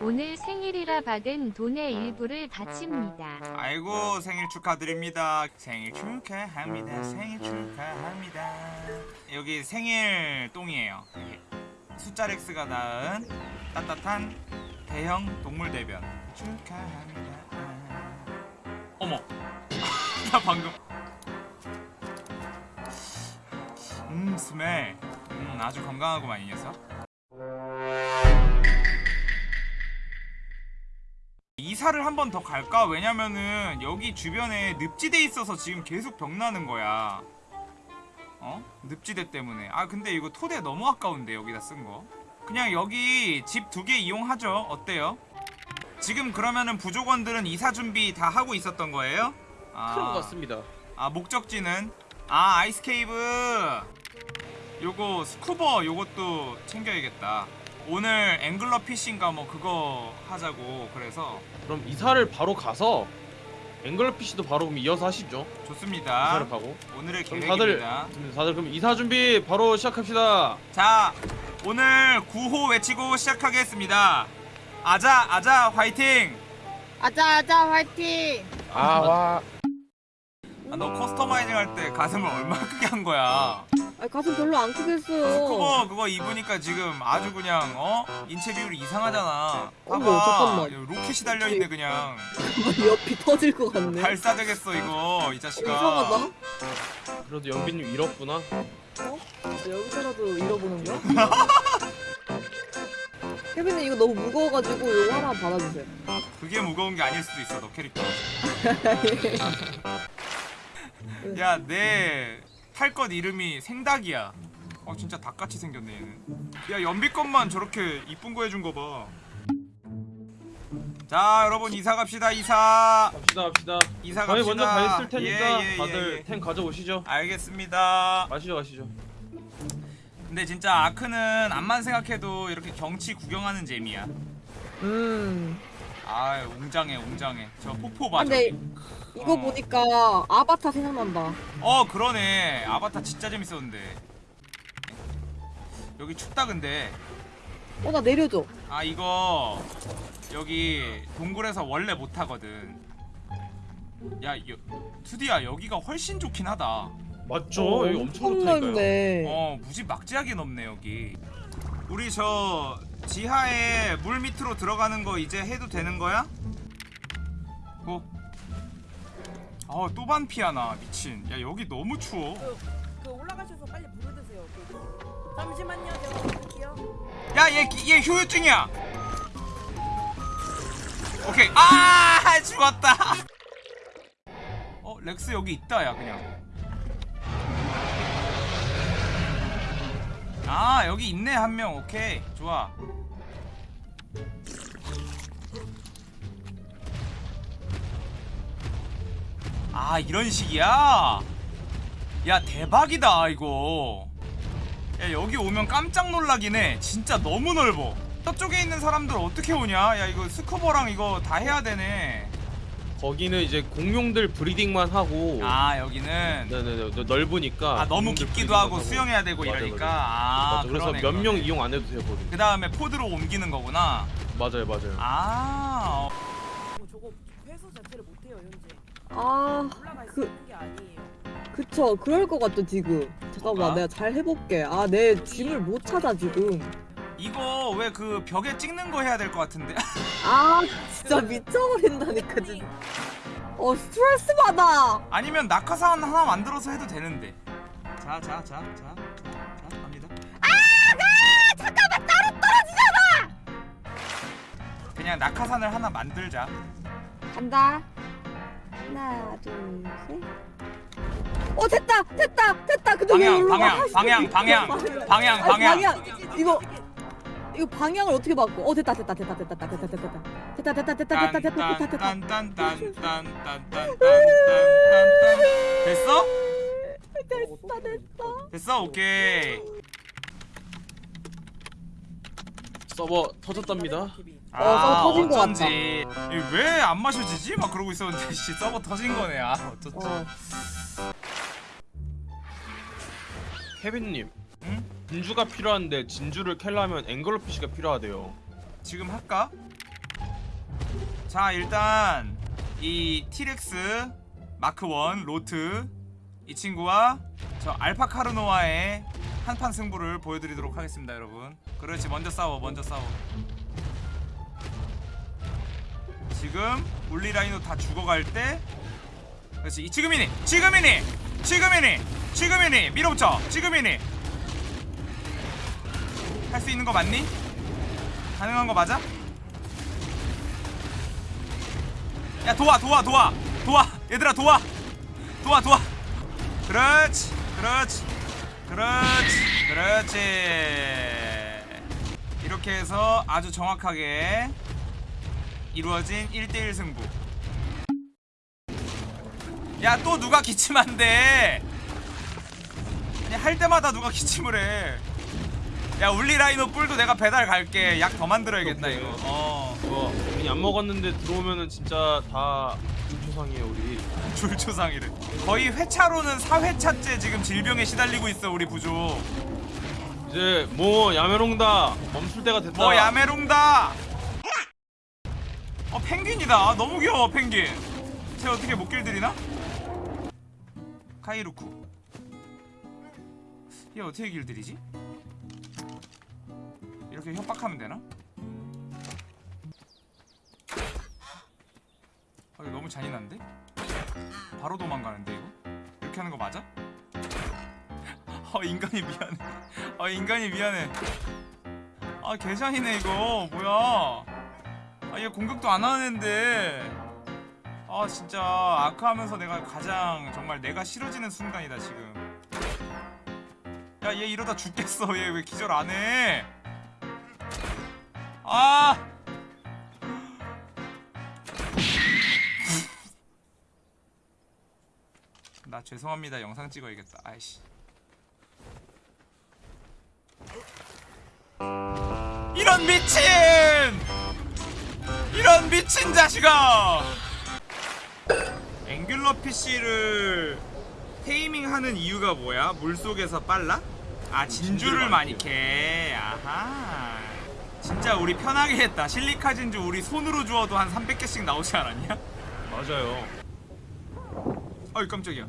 오늘 생일이라 받은 돈의 일부를 바칩니다. 아이고 생일 축하드립니다. 생일 축하합니다. 생일 축하합니다. 여기 생일 똥이에요. 여기. 숫자 X가 낳은 따뜻한 대형 동물 대변 축하합니다. 어머, 나 방금 음 스멜, 음 아주 건강하구만 이 녀석. 이사를 한 번 더 갈까? 왜냐면은 여기 주변에 늪지대 있어서 지금 계속 병 나는 거야. 어? 늪지대 때문에. 아 근데 이거 토대 너무 아까운데 여기다 쓴 거. 그냥 여기 집 두 개 이용하죠. 어때요? 지금 그러면은 부족원들은 이사 준비 다 하고 있었던 거예요? 아, 그런 것 같습니다. 아 목적지는 아 ice cave. 요거 스쿠버 요것도 챙겨야겠다. 오늘 angler fish인가 뭐 그거 하자고 그래서 그럼 이사를 바로 가서 angler fish도 바로 그럼 이어서 하시죠. 좋습니다. 이사를 가고. 오늘의 그럼 다들 계획입니다. 다들 그럼 이사 준비 바로 시작합시다. 자, 오늘 구호 외치고 시작하겠습니다. 아자, 아자, 화이팅! 아자 아자 화이팅! 아 와. 아, 너 customizing 할 때 가슴을 얼마나 크게 한 거야? 아 가슴 별로 안 크게 했어요. 스쿠버 그거 입으니까 지금 아주 그냥 어 인체 비율이 이상하잖아. 어머, 봐봐, 잠깐만. 이거 로켓이 달려 있네 그냥. 옆이 터질 것 같네. 발사되겠어 이거 이 자식아. 이상하다. 그래도 연빈님 이뤘구나. 어? 여기서라도 이뤄보는 거야? 케빈님 이거 너무 무거워가지고 이거 하나 받아주세요. 그게 무거운 게 아닐 수도 있어 너 캐릭터. 야 내 탈것 이름이 생닭이야. 어 진짜 닭같이 생겼네 얘는. 야 연비 것만 저렇게 이쁜 거 해준 거 봐. 자 여러분 이사 갑시다 이사. 갑시다 갑시다. 이사 저희 갑시다. 먼저 가 있을 테니까 예, 예, 예, 다들 예. 탱 가져오시죠. 알겠습니다. 가시죠 가시죠. 근데 진짜 아크는 암만 생각해도 이렇게 경치 구경하는 재미야. 음. 아 웅장해 웅장해. 저 폭포 봐. 아, 근데. 이거 어. 보니까 아바타 생각난다. 어 그러네 아바타 진짜 재밌었는데 여기 춥다 근데 어 나 내려줘. 아 이거 여기 동굴에서 원래 못하거든 야 여, 투디야 여기가 훨씬 좋긴 하다 맞죠? 어, 여기 엄청 좋다니까요. 넓네. 어 무지 막지하게 넓네 여기 우리 저 지하에 물 밑으로 들어가는 거 이제 해도 되는 거야? 고 어, 또 반피하나 미친 야 여기 너무 추워 그 올라가셔서 빨리 물을 드세요. 그, 잠시만요, 제가 볼게요. 야, 얘, 얘 효율증이야. 오케이. 아, 죽었다. 어, 렉스 여기 있다, 야, 그냥. 아, 여기 있네, 한 명. 오케이. 좋아. 아, 이런 식이야? 야, 대박이다, 이거. 야 여기 오면 깜짝 놀라긴 해. 진짜 너무 넓어. 저쪽에 있는 사람들 어떻게 오냐? 야 이거 스쿠버랑 이거 다 해야 되네. 거기는 이제 공룡들 브리딩만 하고. 아 여기는 네네네 네, 넓으니까 아 너무 깊기도 하고 수영해야 되고 맞아, 이러니까. 맞아. 아 맞아, 그래서 몇 명. 이용 안 해도 돼요 거기. 그 다음에 포드로 옮기는 거구나. 맞아요 맞아요. 아 어. 아 올라갈 수 그- 있는 게 아니에요. 그쵸 그럴 것 같죠 지금. 잠깐만 뭐가? 내가 잘 해볼게. 아 내 짐을 못 찾아 지금. 이거 왜 그 벽에 찍는 거 해야 될 것 같은데 아 진짜 미쳐버린다니까 진짜. 어 스트레스 받아. 아니면 낙하산 하나 만들어서 해도 되는데 자 자 자 자자 갑니다 아, 잠깐만 따로 떨어지잖아. 그냥 낙하산을 하나 만들자 간다. 하나 둘 셋. 어 됐다 됐다 됐다. 근데 왜 방향? 방향 아, 방향 방향 방향 아니, 방향 이거 이거 방향을 어떻게 바꿔? 어 됐다 됐다 됐다 됐다 됐다 됐다 됐다 됐다 됐다 됐다 됐다 됐다 됐다 됐다 딴딴딴딴딴딴딴딴딴 됐어? 됐다 됐다. 됐어 오케이 서버 터졌답니다. 어, 서버 터진 것 같다. 왜안 마셔지지? 막 그러고 있었는데 씨 서버 터진 거네 아 어쩌지 어. 케빈님 응? 진주가 필요한데 진주를 캘려면 앵글러 PC가 필요하대요 지금 할까? 자 일단 이 티렉스 마크 1 로트 이 친구와 저 알파 카르노와의 한판 승부를 보여드리도록 하겠습니다 여러분 그렇지 먼저 싸워 먼저 싸워 지금 울리라이노 다 죽어갈 때. 그렇지. 이- 지금이니 지금이니 지금이니 지금이니. 밀어붙여. 지금이니. 할 수 있는 거 맞니? 가능한 거 맞아? 야 도와 도와 도와. 도와. 얘들아 도와. 도와 도와. 그렇지 그렇지 그렇지 그렇지. 이렇게 해서 아주 정확하게 이루어진 1대1 승부. 야 또 누가 기침한대 그냥 할 때마다 누가 기침을 해야 울리라이노 뿔도 내가 배달 갈게. 약 더 만들어야겠다 오케이. 이거. 어. 이거 괜히 안 먹었는데 들어오면은 진짜 다 중초상이에요 우리. 줄초상이래. 거의 회차로는 4회차째 지금 질병에 시달리고 있어 우리 부족 이제 뭐 야메롱다. 멈출 때가 됐다. 뭐 야메롱다 어 펭귄이다 아, 너무 귀여워 펭귄 쟤 어떻게 못 길들이나? 카이루쿠 얘 어떻게 길들이지? 이렇게 협박하면 되나? 어, 이거 너무 잔인한데? 바로 도망가는데 이거? 이렇게 하는 거 맞아? 어 인간이 미안해 어 인간이 미안해 아 개잔이네 이거 뭐야 아 얘 공격도 안 하는데. 아 진짜 아크하면서 내가 가장 정말 내가 싫어지는 순간이다 지금. 야 얘 이러다 죽겠어. 얘 왜 기절 안해? 아! 나 죄송합니다. 영상 찍어야겠다. 아이씨. 이런 미친 미친 자식아! 앵귤러 PC를 테이밍하는 이유가 뭐야? 물속에서 빨라? 아 진주를 많이 캐. 아하. 진짜 우리 편하게 했다. 실리카 진주 우리 손으로 주워도 한 300개씩 나오지 않았냐? 맞아요. 어이 깜짝이야.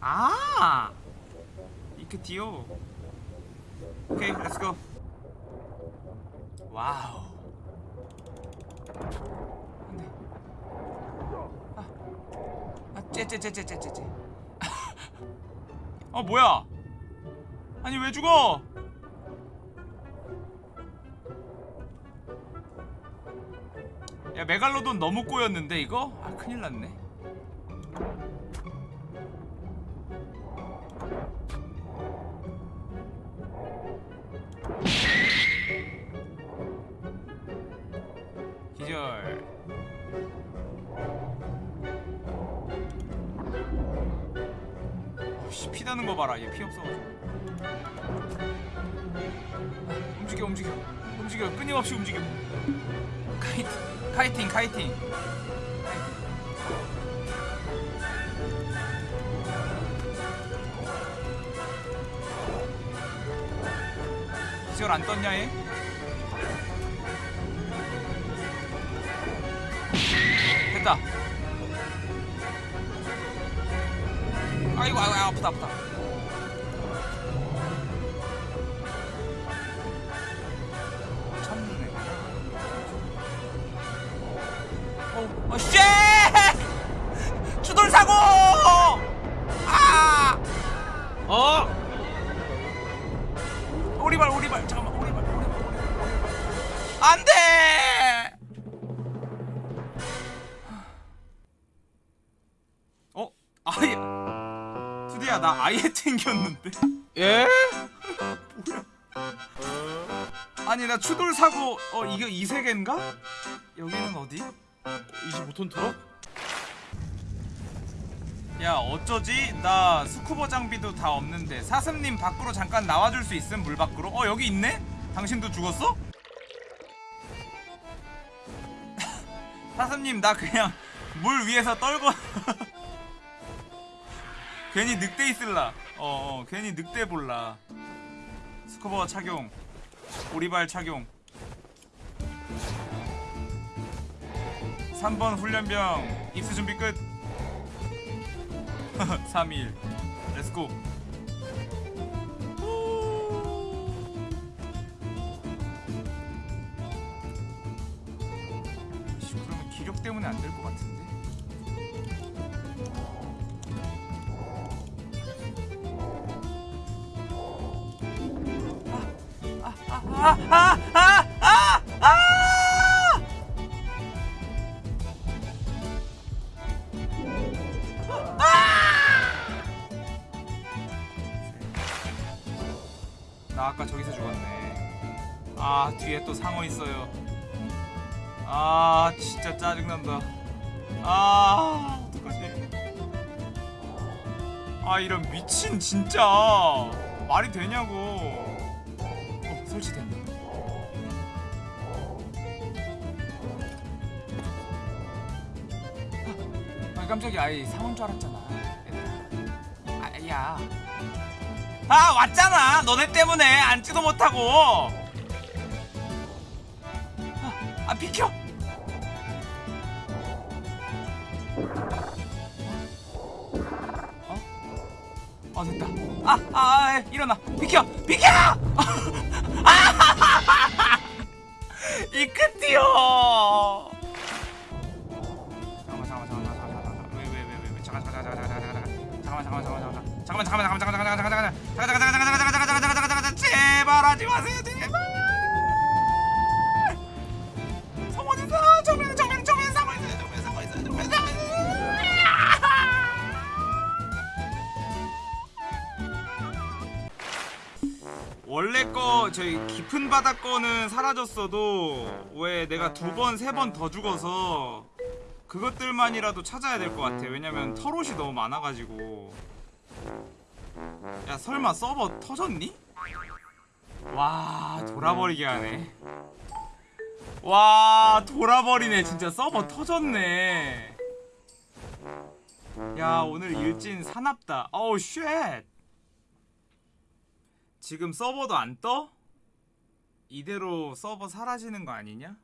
아! 이크티오 오케이 let's go wow 안돼 아 째째째째째째 어 뭐야? 아니 왜 죽어? 야 메갈로돈 너무 꼬였는데 이거? 아 큰일 났네 거 봐라. 얘 피 없어가지고. 아, 움직여 움직여. 움직여. 끊임없이 움직여. 카이팅 카이팅 카이팅. 기절 안 떴냐 얘? 됐다. 아이고 아이고 아프다 아프다 안 돼! 어? 아예. 투디야, 나 아예 튕겼는데. 예? 아니, 나 추돌 사고, 어, 이거 이 세계인가? 여기는 어디? 25톤 트럭? 야 어쩌지? 나 스쿠버 장비도 다 없는데 사슴님 밖으로 잠깐 나와줄 수 있음? 물 밖으로? 어 여기 있네? 당신도 죽었어? 사슴님 나 그냥 물 위에서 떨궈. 괜히 늑대 있을라. 어, 어 괜히 늑대 볼라. 스쿠버 착용. 오리발 착용. 3번 훈련병. 입수 준비 끝. 3일. let's go 안 될 것 같은데 나 아까 저기서 죽었네. 아 뒤에 또 상어 있어요. 아 진짜 짜증난다. 아 어떡하지? 아 이런 미친 진짜 말이 되냐고. 어 설치됐네. 아 깜짝이야. 아이 상어인 줄 알았잖아. 아야. 아 왔잖아 너네 때문에 앉지도 못하고 아, 아 비켜 어? 어 됐다 아아 아, 아, 일어나 비켜 비켜 이 끝이요 잠깐만 잠깐만 잠깐만 잠깐만 왜왜왜왜 잠깐 잠깐 잠깐 잠깐 잠깐 잠깐 잠깐만 잠깐만 잠깐만 잠깐만 잠깐만 잠깐만 잠깐만 잠깐만 잠깐만 잠깐만 잠깐만 잠깐만 잠깐만 잠깐만 잠깐만 제발 하지 마세요 깊은 바다 거는 사라졌어도 왜 내가 두 번 세 번 더 죽어서 그것들만이라도 찾아야 될 것 같아. 왜냐면 털옷이 너무 많아가지고. 야 설마 서버 터졌니? 와 돌아버리게 하네. 와 돌아버리네. 진짜 서버 터졌네. 야 오늘 일진 사납다. 어우 shit. 지금 서버도 안 떠? 이대로 서버 사라지는 거 아니냐?